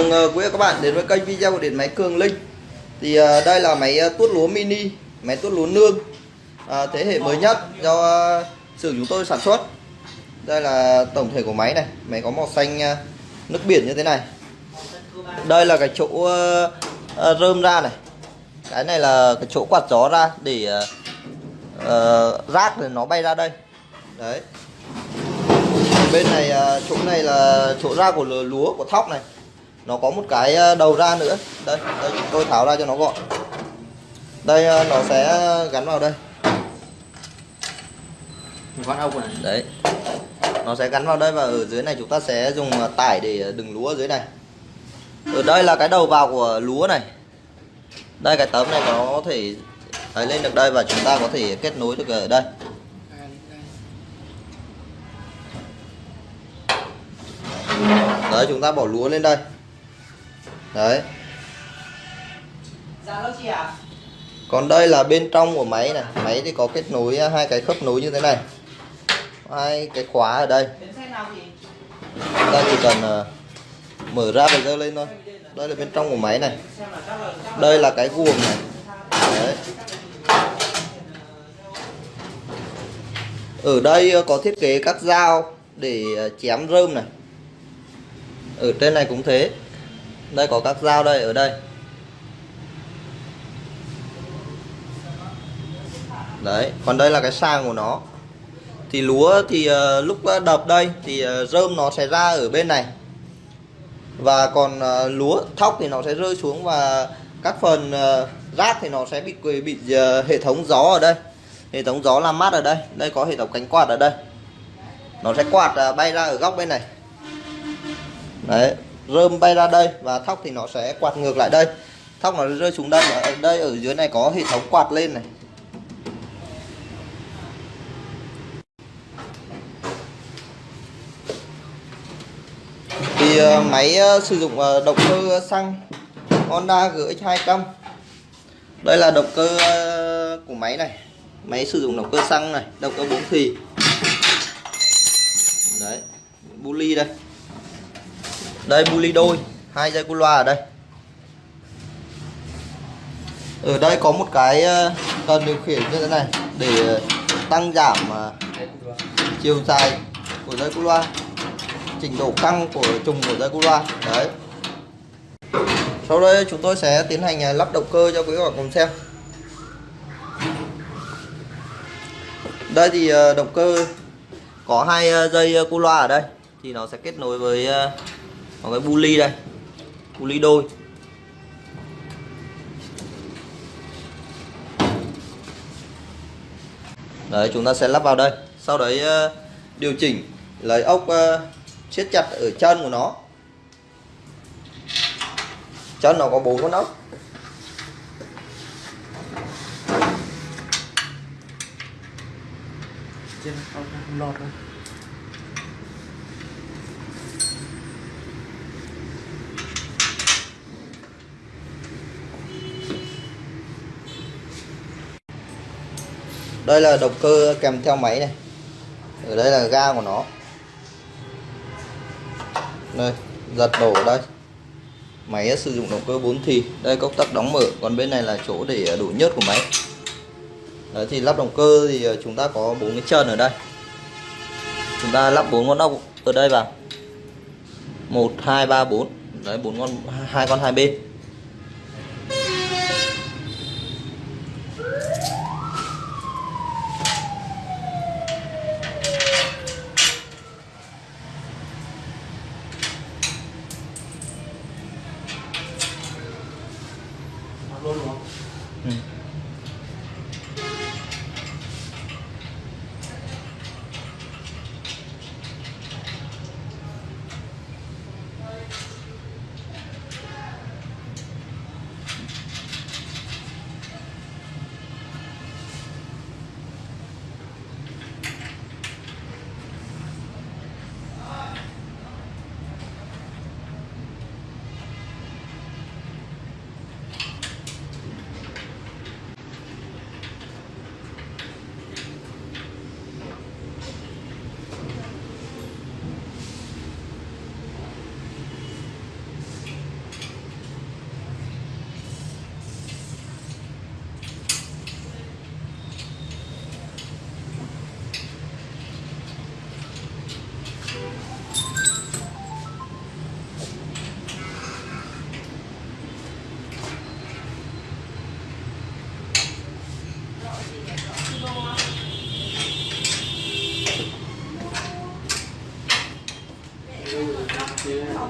mừng ờ, quý các bạn đến với kênh video của điện máy Cường Linh. Thì ờ, đây là máy ờ, tuốt lúa mini máy tuốt lúa nương thế hệ mới nhất do xưởng chúng tôi sản xuất. Đây là tổng thể của máy này máy có màu xanh nước biển như thế này. Đây là cái chỗ rơm ra này. Cái này là cái chỗ quạt gió ra để uh, rác thì nó bay ra đây. Đấy. Bên này chỗ này là chỗ ra của lúa của thóc này nó có một cái đầu ra nữa. Đây, đây tôi tháo ra cho nó gọn. Đây nó sẽ gắn vào đây. Con ốc này. Đấy. Nó sẽ gắn vào đây và ở dưới này chúng ta sẽ dùng tải để đừng lúa ở dưới này. Ở đây là cái đầu vào của lúa này. Đây cái tấm này có thể lấy lên được đây và chúng ta có thể kết nối được ở đây. Đấy chúng ta bỏ lúa lên đây đấy. Dạ còn đây là bên trong của máy này. Máy thì có kết nối hai cái khớp nối như thế này. Hai cái khóa ở đây. Chúng ta chỉ cần uh, mở ra và dơ lên thôi. Đây là bên trong của máy này. Đây là cái guồng này. Đấy. ở đây có thiết kế các dao để chém rơm này. Ở trên này cũng thế đây có các dao đây ở đây. Đấy còn đây là cái sang của nó. Thì lúa thì uh, lúc ờ, đập đây thì uh, rơm nó sẽ ra ở bên này. Và còn uh, lúa thóc thì nó sẽ rơi xuống và các phần uh, rác thì nó sẽ bị bị uh, hệ thống gió ở đây. Hệ thống gió làm mát ở đây. Đây có hệ thống cánh quạt ở đây. Nó sẽ quạt uh, bay ra ở góc bên này. Đấy rơm bay ra đây và thóc thì nó sẽ quạt ngược lại đây. Thóc nó rơi xuống đây ở đây ở dưới này có hệ thống quạt lên này. Thì ờ, máy ờ, sử dụng ờ, động cơ xăng Honda GX 200 đây là động cơ của máy này. Máy sử dụng động cơ xăng này, động cơ bốn thì. Đấy, bu ly đây đây, bu ly đôi. Hai dây cu loa ở đây. Ở đây có một cái ờ, cần điều khiển như thế này để ờ, tăng giảm ờ, chiều dài của dây cu loa chỉnh độ căng của trùng của dây cu loa. Đấy. Sau đây chúng tôi sẽ tiến hành lắp động cơ cho quý các bạn cùng xem. Đây thì động cơ có hai dây cu loa ở đây thì nó sẽ kết nối với một cái bu ly đây. Bu ly đôi. Đấy, chúng ta sẽ lắp vào đây. Sau đấy ờ, điều chỉnh lấy ốc ờ, siết chặt ở chân của nó. Chân nó có bốn con ốc. Trên lọt rồi đây là động cơ kèm theo máy này. Ở đây là ga của nó. Đây giật đổ ở đây. Máy sử dụng động cơ 4 thì. Đây công tắc đóng mở. Còn bên này là chỗ để đổ nhớt của máy. Đấy, thì lắp động cơ thì ờ, chúng ta có bốn cái chân ở đây. Chúng ta lắp bốn con ốc ở đây vào. Một hai ba bốn. Đấy bốn con hai con hai bên.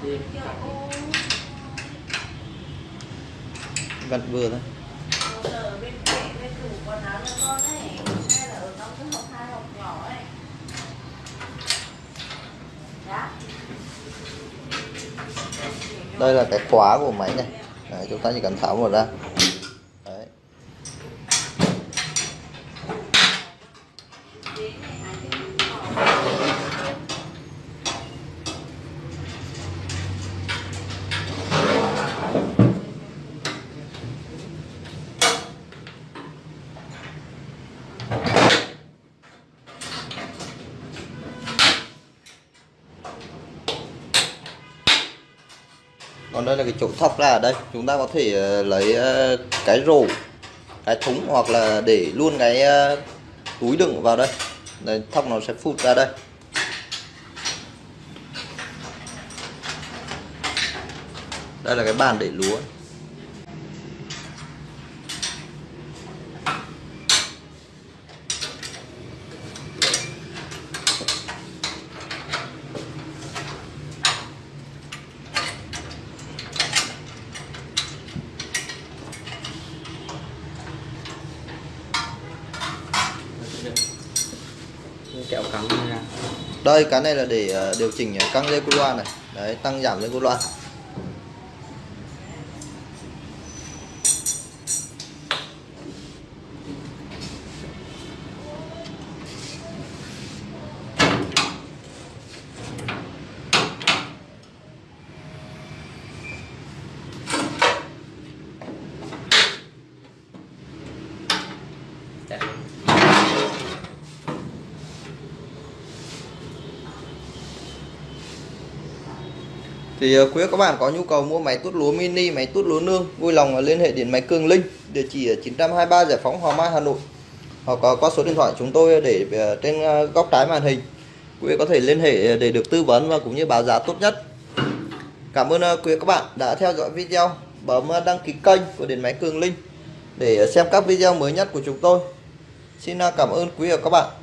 Hộp vừa thôi. Đây là cái khóa của máy này. Đấy, chúng ta chỉ cần tháo một ra Đấy. còn đây là cái chỗ thọc ra ở đây. Chúng ta có thể ờ, lấy ờ, cái rổ, cái thúng hoặc là để luôn cái ờ, túi đựng vào đây. Đây thóc nó sẽ phụt ra đây. Đây là cái bàn để lúa. Kẹo cắn ra. Đây, cái này là để ờ, điều chỉnh ờ, căng dây cu loa này. Đấy, tăng giảm dây cu loa thì ờ, quý các bạn có nhu cầu mua máy tút lúa mini, máy tút lúa nương, vui lòng ờ, liên hệ điện máy Cường Linh, địa chỉ ở 923 Giải phóng hòa Mai, Hà Nội, hoặc ờ, qua số điện thoại chúng tôi để trên góc trái màn hình. Quý có thể liên hệ để được tư vấn và cũng như báo giá tốt nhất. Cảm ơn quý các bạn đã theo dõi video. Bấm đăng ký kênh của điện máy Cường Linh để xem các video mới nhất của chúng tôi. Xin cảm ơn quý và các bạn.